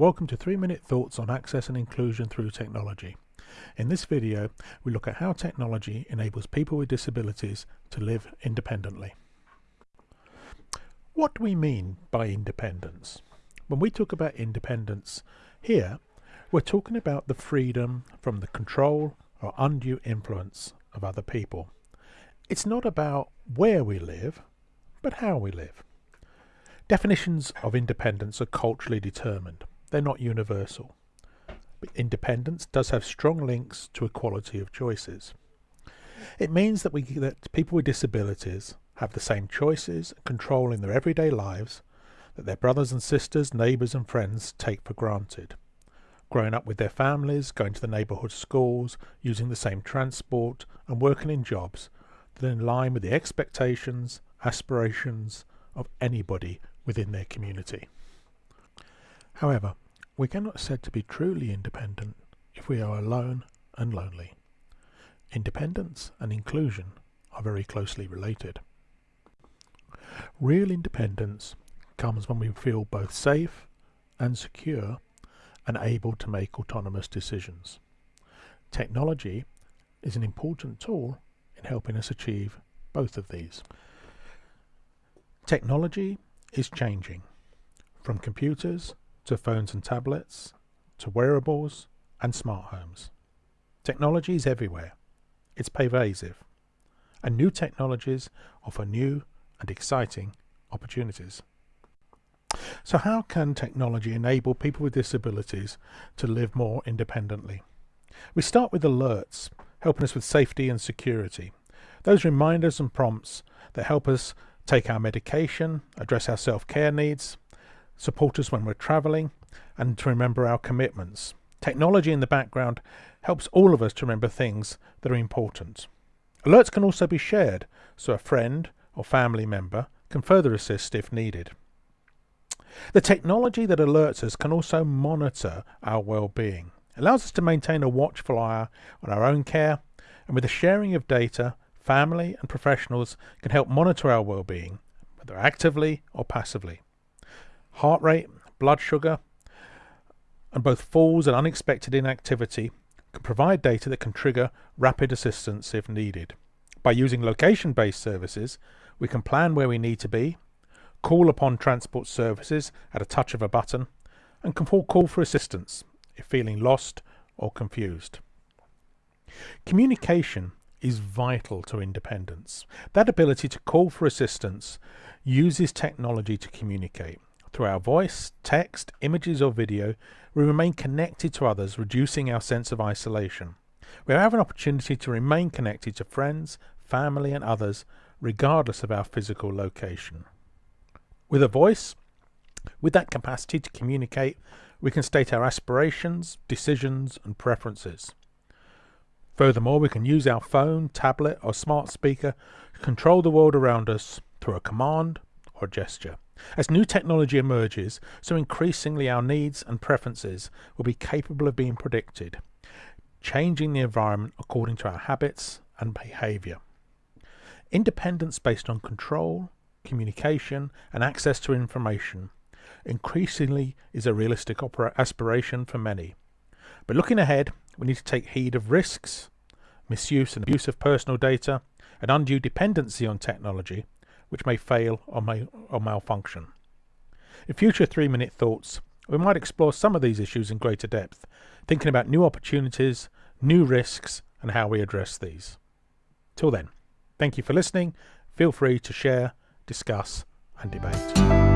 Welcome to 3 Minute Thoughts on Access and Inclusion through Technology. In this video, we look at how technology enables people with disabilities to live independently. What do we mean by independence? When we talk about independence here, we're talking about the freedom from the control or undue influence of other people. It's not about where we live, but how we live. Definitions of independence are culturally determined. They're not universal. But independence does have strong links to equality of choices. It means that, we, that people with disabilities have the same choices and control in their everyday lives that their brothers and sisters, neighbours and friends take for granted. Growing up with their families, going to the neighbourhood schools, using the same transport and working in jobs that are in line with the expectations, aspirations of anybody within their community. However, we cannot said to be truly independent if we are alone and lonely. Independence and inclusion are very closely related. Real independence comes when we feel both safe and secure and able to make autonomous decisions. Technology is an important tool in helping us achieve both of these. Technology is changing, from computers to phones and tablets to wearables and smart homes. Technology is everywhere. It's pervasive. And new technologies offer new and exciting opportunities. So how can technology enable people with disabilities to live more independently? We start with alerts, helping us with safety and security. Those reminders and prompts that help us take our medication, address our self-care needs, support us when we're travelling, and to remember our commitments. Technology in the background helps all of us to remember things that are important. Alerts can also be shared, so a friend or family member can further assist if needed. The technology that alerts us can also monitor our well-being. It allows us to maintain a watchful eye on our own care, and with the sharing of data, family and professionals can help monitor our well-being, whether actively or passively. Heart rate, blood sugar, and both falls and unexpected inactivity can provide data that can trigger rapid assistance if needed. By using location-based services, we can plan where we need to be, call upon transport services at a touch of a button, and can call for assistance if feeling lost or confused. Communication is vital to independence. That ability to call for assistance uses technology to communicate. Through our voice, text, images or video, we remain connected to others, reducing our sense of isolation. We have an opportunity to remain connected to friends, family and others, regardless of our physical location. With a voice, with that capacity to communicate, we can state our aspirations, decisions and preferences. Furthermore, we can use our phone, tablet or smart speaker to control the world around us through a command or gesture. As new technology emerges, so increasingly our needs and preferences will be capable of being predicted, changing the environment according to our habits and behaviour. Independence based on control, communication and access to information increasingly is a realistic aspiration for many. But looking ahead, we need to take heed of risks, misuse and abuse of personal data, and undue dependency on technology, which may fail or, may, or malfunction. In future three minute thoughts, we might explore some of these issues in greater depth, thinking about new opportunities, new risks, and how we address these. Till then, thank you for listening. Feel free to share, discuss, and debate.